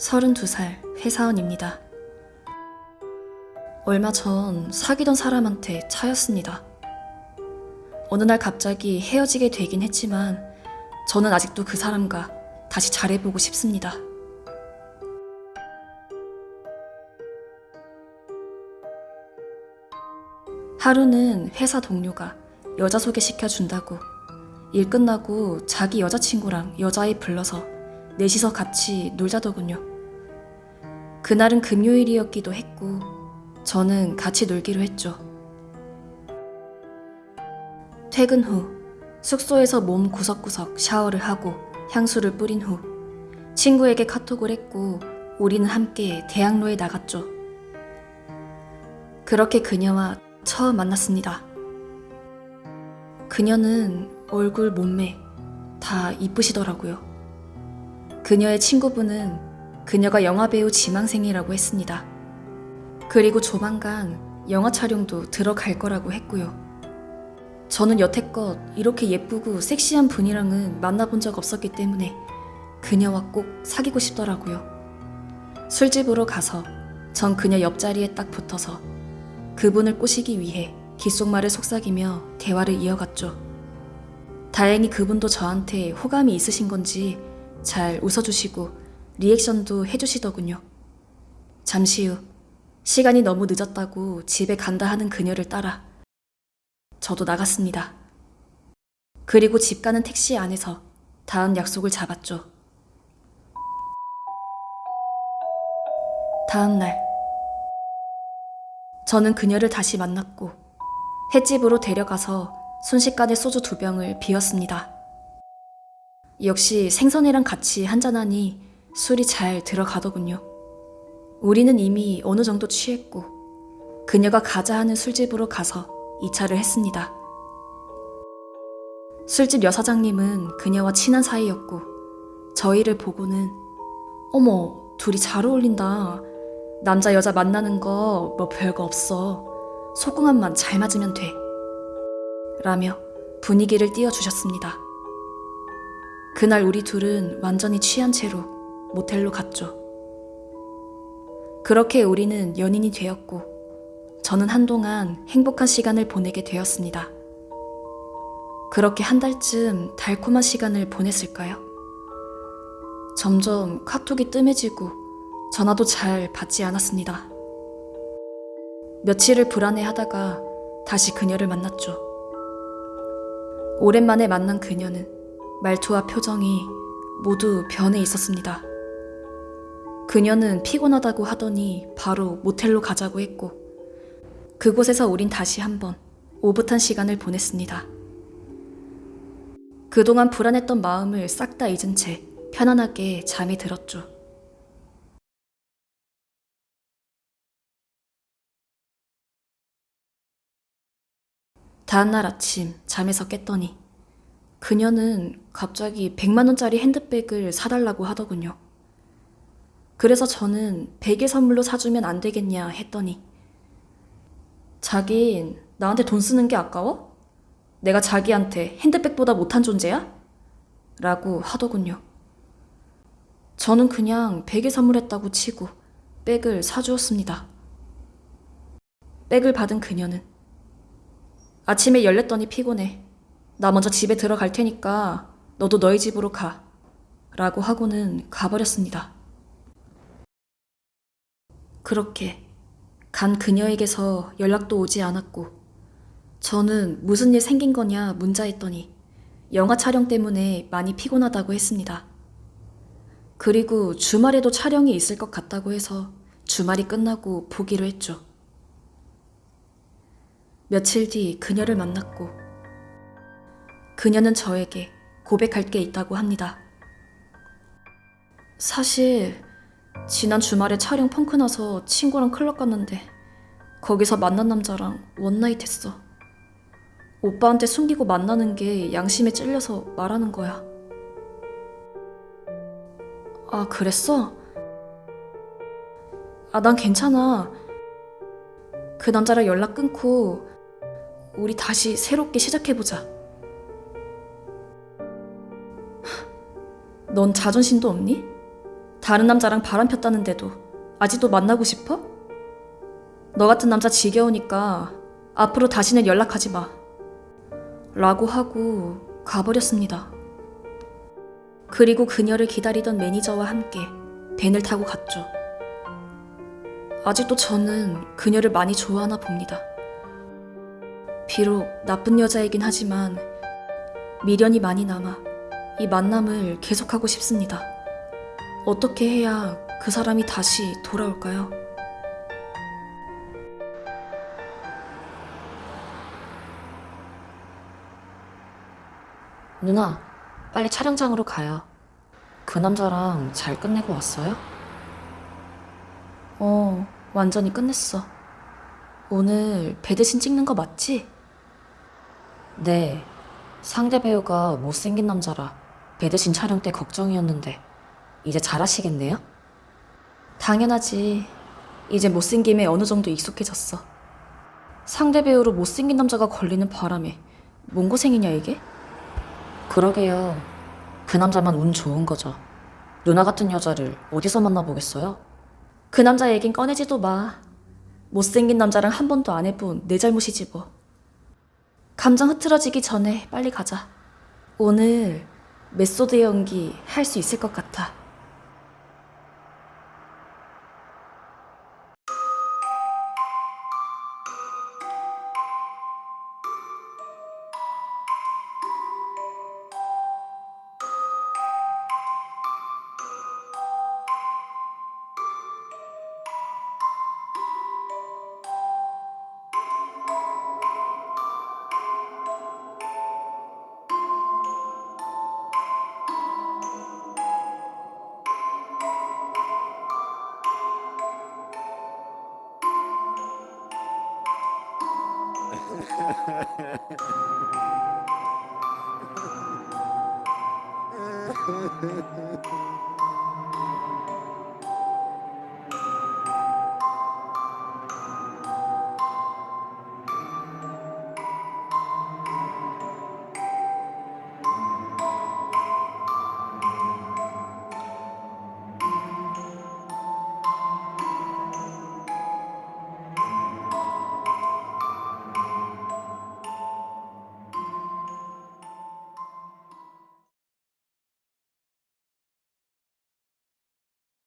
32살 회사원입니다. 얼마 전 사귀던 사람한테 차였습니다. 어느 날 갑자기 헤어지게 되긴 했지만 저는 아직도 그 사람과 다시 잘해보고 싶습니다. 하루는 회사 동료가 여자 소개시켜 준다고 일 끝나고 자기 여자친구랑 여자애 불러서 넷이서 같이 놀자더군요. 그날은 금요일이었기도 했고 저는 같이 놀기로 했죠. 퇴근 후 숙소에서 몸 구석구석 샤워를 하고 향수를 뿌린 후 친구에게 카톡을 했고 우리는 함께 대학로에 나갔죠. 그렇게 그녀와 처음 만났습니다. 그녀는 얼굴, 몸매 다 이쁘시더라고요. 그녀의 친구분은 그녀가 영화배우 지망생이라고 했습니다. 그리고 조만간 영화 촬영도 들어갈 거라고 했고요. 저는 여태껏 이렇게 예쁘고 섹시한 분이랑은 만나본 적 없었기 때문에 그녀와 꼭 사귀고 싶더라고요. 술집으로 가서 전 그녀 옆자리에 딱 붙어서 그분을 꼬시기 위해 귓속말을 속삭이며 대화를 이어갔죠. 다행히 그분도 저한테 호감이 있으신 건지 잘 웃어주시고 리액션도 해주시더군요. 잠시 후 시간이 너무 늦었다고 집에 간다 하는 그녀를 따라 저도 나갔습니다. 그리고 집 가는 택시 안에서 다음 약속을 잡았죠. 다음 날 저는 그녀를 다시 만났고 횟집으로 데려가서 순식간에 소주 두 병을 비웠습니다. 역시 생선회랑 같이 한잔하니 술이 잘 들어가더군요. 우리는 이미 어느 정도 취했고 그녀가 가자 하는 술집으로 가서 2차를 했습니다. 술집 여사장님은 그녀와 친한 사이였고 저희를 보고는 어머 둘이 잘 어울린다. 남자 여자 만나는 거 뭐 별거 없어. 속궁합만 잘 맞으면 돼. 라며 분위기를 띄워주셨습니다. 그날 우리 둘은 완전히 취한 채로 모텔로 갔죠. 그렇게 우리는 연인이 되었고, 저는 한동안 행복한 시간을 보내게 되었습니다. 그렇게 한 달쯤 달콤한 시간을 보냈을까요? 점점 카톡이 뜸해지고 전화도 잘 받지 않았습니다. 며칠을 불안해 하다가 다시 그녀를 만났죠. 오랜만에 만난 그녀는 말투와 표정이 모두 변해 있었습니다. 그녀는 피곤하다고 하더니 바로 모텔로 가자고 했고, 그곳에서 우린 다시 한번 오붓한 시간을 보냈습니다. 그동안 불안했던 마음을 싹 다 잊은 채 편안하게 잠이 들었죠. 다음날 아침 잠에서 깼더니 그녀는 갑자기 100만원짜리 핸드백을 사달라고 하더군요. 그래서 저는 베개 선물로 사주면 안 되겠냐 했더니 자긴 나한테 돈 쓰는 게 아까워? 내가 자기한테 핸드백보다 못한 존재야? 라고 하더군요. 저는 그냥 베개 선물했다고 치고 백을 사주었습니다. 백을 받은 그녀는 아침에 열렸더니 피곤해. 나 먼저 집에 들어갈 테니까 너도 너희 집으로 가. 라고 하고는 가버렸습니다. 그렇게 간 그녀에게서 연락도 오지 않았고 저는 무슨 일 생긴 거냐 문자했더니 영화 촬영 때문에 많이 피곤하다고 했습니다. 그리고 주말에도 촬영이 있을 것 같다고 해서 주말이 끝나고 보기로 했죠. 며칠 뒤 그녀를 만났고 그녀는 저에게 고백할 게 있다고 합니다. 사실 지난 주말에 촬영 펑크 나서 친구랑 클럽 갔는데 거기서 만난 남자랑 원나잇 했어. 오빠한테 숨기고 만나는 게 양심에 찔려서 말하는 거야. 아, 그랬어? 아, 난 괜찮아. 그 남자랑 연락 끊고 우리 다시 새롭게 시작해보자. 넌 자존심도 없니? 다른 남자랑 바람 폈다는데도 아직도 만나고 싶어? 너 같은 남자 지겨우니까 앞으로 다시는 연락하지 마. 라고 하고 가버렸습니다. 그리고 그녀를 기다리던 매니저와 함께 벤을 타고 갔죠. 아직도 저는 그녀를 많이 좋아하나 봅니다. 비록 나쁜 여자이긴 하지만 미련이 많이 남아 이 만남을 계속하고 싶습니다. 어떻게 해야 그 사람이 다시 돌아올까요? 누나, 빨리 촬영장으로 가요. 그 남자랑 잘 끝내고 왔어요? 어, 완전히 끝냈어. 오늘 배드신 찍는 거 맞지? 네. 상대 배우가 못생긴 남자라 배드신 촬영 때 걱정이었는데 이제 잘하시겠네요? 당연하지. 이제 못생김에 어느 정도 익숙해졌어. 상대 배우로 못생긴 남자가 걸리는 바람에 뭔 고생이냐 이게? 그러게요. 그 남자만 운 좋은 거죠. 누나 같은 여자를 어디서 만나보겠어요? 그 남자 얘긴 꺼내지도 마. 못생긴 남자랑 한 번도 안 해본 내 잘못이지 뭐. 감정 흐트러지기 전에 빨리 가자. 오늘 메소드 연기 할 수 있을 것 같아. Ha ha ha ha.